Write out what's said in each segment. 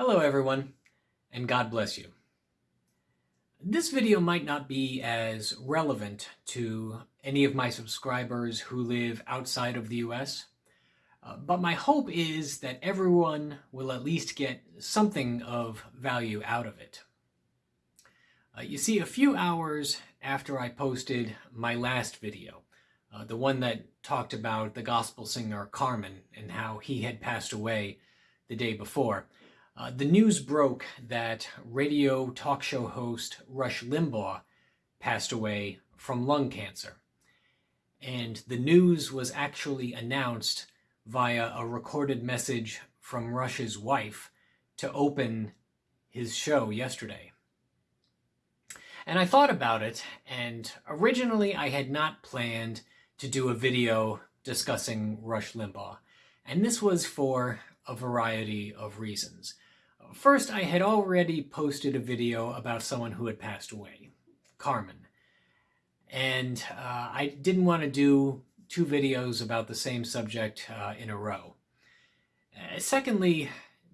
Hello everyone, and God bless you. This video might not be as relevant to any of my subscribers who live outside of the US, uh, but my hope is that everyone will at least get something of value out of it. Uh, you see, a few hours after I posted my last video, uh, the one that talked about the gospel singer Carmen and how he had passed away the day before, uh, the news broke that radio talk show host Rush Limbaugh passed away from lung cancer. And the news was actually announced via a recorded message from Rush's wife to open his show yesterday. And I thought about it, and originally I had not planned to do a video discussing Rush Limbaugh. And this was for a variety of reasons. First, I had already posted a video about someone who had passed away, Carmen. And uh, I didn't want to do two videos about the same subject uh, in a row. Uh, secondly,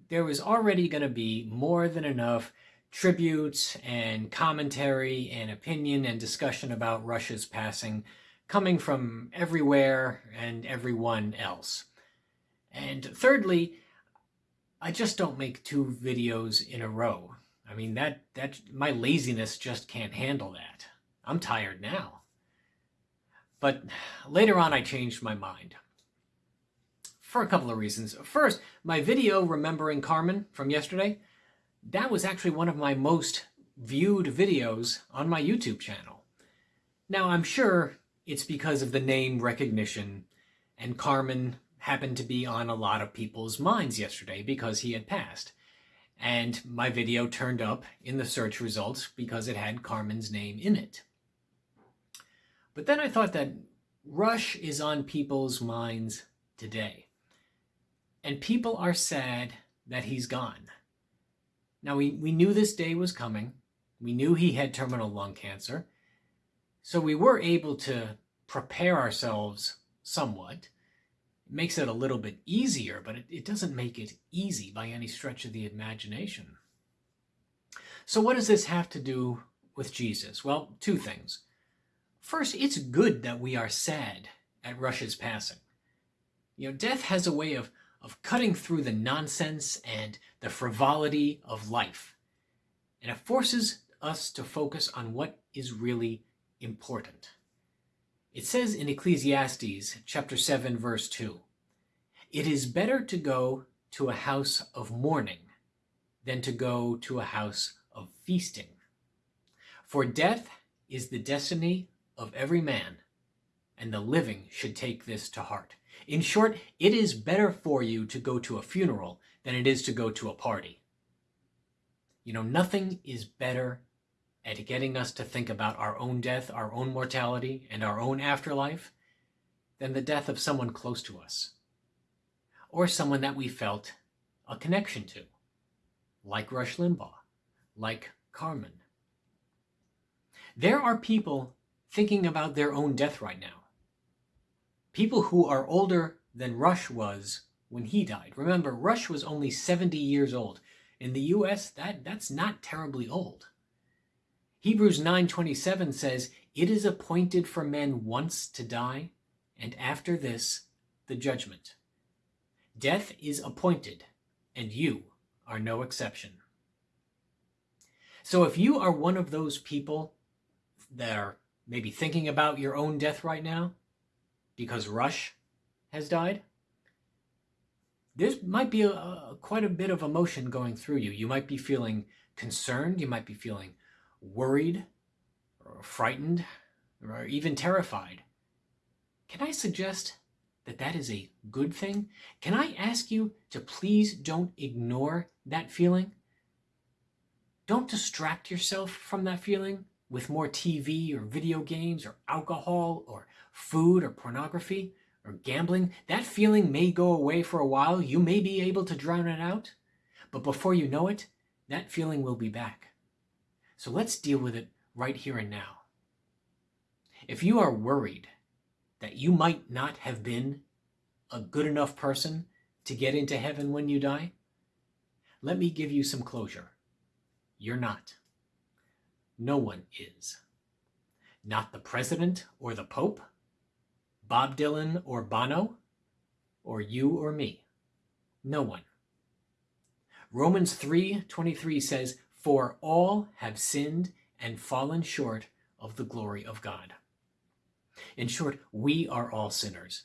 there was already going to be more than enough tributes and commentary and opinion and discussion about Rush's passing coming from everywhere and everyone else. And thirdly, I just don't make two videos in a row. I mean, that, that my laziness just can't handle that. I'm tired now. But later on, I changed my mind. For a couple of reasons. First, my video remembering Carmen from yesterday, that was actually one of my most viewed videos on my YouTube channel. Now, I'm sure it's because of the name recognition, and Carmen happened to be on a lot of people's minds yesterday because he had passed. And my video turned up in the search results because it had Carmen's name in it. But then I thought that Rush is on people's minds today. And people are sad that he's gone. Now, we, we knew this day was coming. We knew he had terminal lung cancer. So we were able to prepare ourselves somewhat makes it a little bit easier, but it, it doesn't make it easy by any stretch of the imagination. So what does this have to do with Jesus? Well, two things. First, it's good that we are sad at Rush's passing. You know, death has a way of, of cutting through the nonsense and the frivolity of life. And it forces us to focus on what is really important. It says in Ecclesiastes chapter 7 verse 2, It is better to go to a house of mourning than to go to a house of feasting. For death is the destiny of every man, and the living should take this to heart. In short, it is better for you to go to a funeral than it is to go to a party. You know, nothing is better at getting us to think about our own death, our own mortality, and our own afterlife than the death of someone close to us, or someone that we felt a connection to, like Rush Limbaugh, like Carmen. There are people thinking about their own death right now. People who are older than Rush was when he died. Remember, Rush was only 70 years old. In the US, that, that's not terribly old. Hebrews 9:27 says, "It is appointed for men once to die, and after this the judgment." Death is appointed, and you are no exception. So if you are one of those people that are maybe thinking about your own death right now because Rush has died, there might be a, a, quite a bit of emotion going through you. You might be feeling concerned. You might be feeling worried, or frightened, or even terrified, can I suggest that that is a good thing? Can I ask you to please don't ignore that feeling? Don't distract yourself from that feeling with more TV or video games or alcohol or food or pornography or gambling. That feeling may go away for a while. You may be able to drown it out. But before you know it, that feeling will be back. So let's deal with it right here and now. If you are worried that you might not have been a good enough person to get into heaven when you die, let me give you some closure. You're not. No one is. Not the president or the pope, Bob Dylan or Bono, or you or me. No one. Romans 3:23 says, "For all have sinned and fallen short of the glory of God." In short, we are all sinners,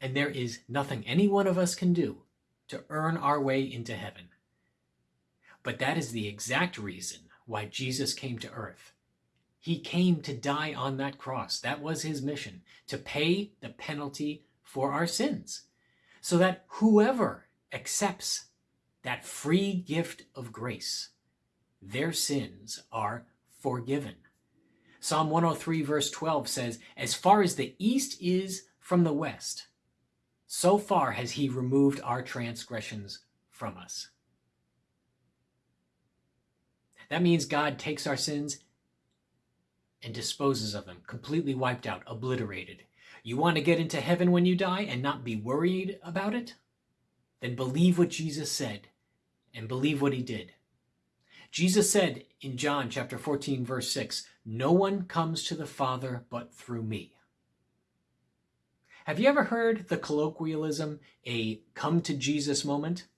and there is nothing any one of us can do to earn our way into heaven. But that is the exact reason why Jesus came to earth. He came to die on that cross. That was his mission, to pay the penalty for our sins, so that whoever accepts that free gift of grace, their sins are forgiven. Psalm 103, verse 12 says, As far as the east is from the west, so far has he removed our transgressions from us. That means God takes our sins and disposes of them, completely wiped out, obliterated. You want to get into heaven when you die and not be worried about it? Then believe what Jesus said and believe what he did. Jesus said in John chapter 14 verse 6, "No one comes to the Father but through me." Have you ever heard the colloquialism a come to Jesus moment?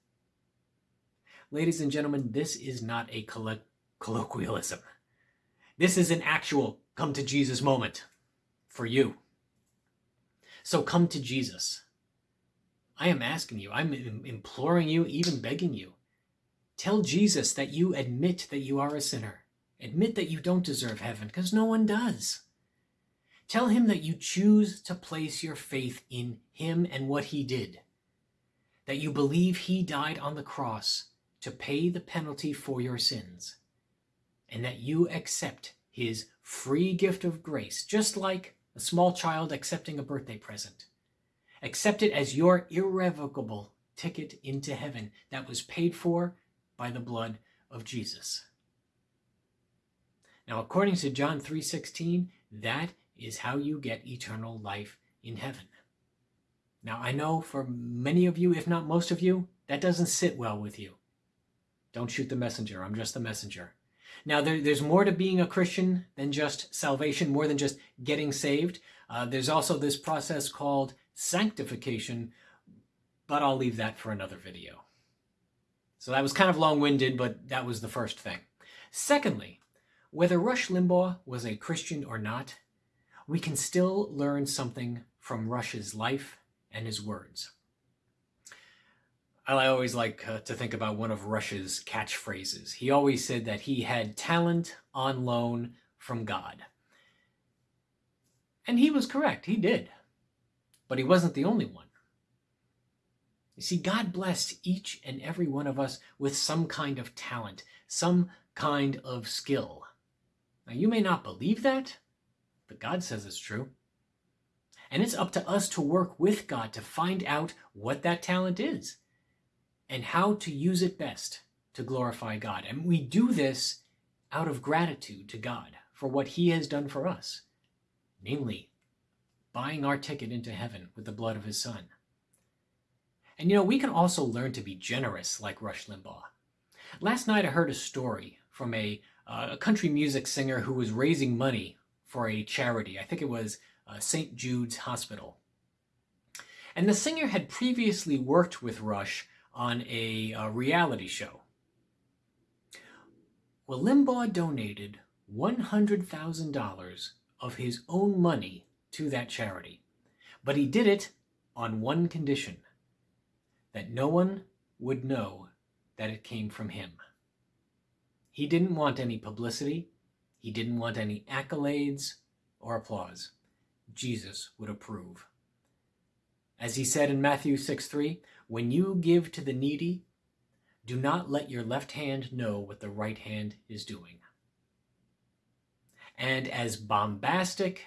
Ladies and gentlemen, this is not a colloquialism. This is an actual come to Jesus moment for you. So come to Jesus. I am asking you, I'm imploring you, even begging you. Tell Jesus that you admit that you are a sinner. Admit that you don't deserve heaven, because no one does. Tell him that you choose to place your faith in him and what he did. That you believe he died on the cross to pay the penalty for your sins. And that you accept his free gift of grace, just like a small child accepting a birthday present. Accept it as your irrevocable ticket into heaven that was paid for by the blood of Jesus. Now, according to John 3:16, that is how you get eternal life in heaven. Now, I know for many of you, if not most of you, that doesn't sit well with you. Don't shoot the messenger. I'm just the messenger. Now, there, there's more to being a Christian than just salvation, more than just getting saved. Uh, there's also this process called sanctification, but I'll leave that for another video. So that was kind of long-winded, but that was the first thing. Secondly, whether Rush Limbaugh was a Christian or not, we can still learn something from Rush's life and his words. I always like uh, to think about one of Rush's catchphrases. He always said that he had talent on loan from God. And he was correct, he did. But he wasn't the only one. You see, God blessed each and every one of us with some kind of talent, some kind of skill. Now, you may not believe that, but God says it's true. And it's up to us to work with God to find out what that talent is and how to use it best to glorify God. And we do this out of gratitude to God for what he has done for us, namely, buying our ticket into heaven with the blood of his son. And you know, we can also learn to be generous like Rush Limbaugh. Last night I heard a story from a, uh, a country music singer who was raising money for a charity. I think it was uh, St. Jude's Hospital. And the singer had previously worked with Rush on a, a reality show. Well, Limbaugh donated $100,000 of his own money to that charity. But he did it on one condition that no one would know that it came from him. He didn't want any publicity. He didn't want any accolades or applause. Jesus would approve. As he said in Matthew 6 3, when you give to the needy, do not let your left hand know what the right hand is doing. And as bombastic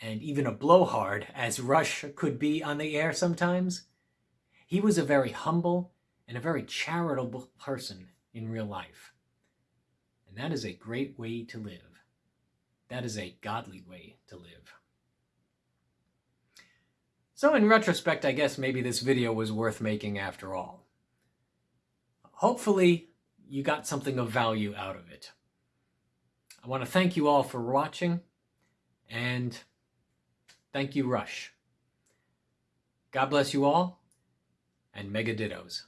and even a blowhard as Rush could be on the air sometimes, he was a very humble and a very charitable person in real life. And that is a great way to live. That is a godly way to live. So in retrospect, I guess maybe this video was worth making after all. hopefully you got something of value out of it. I want to thank you all for watching and thank you, Rush. God bless you all and mega dittos.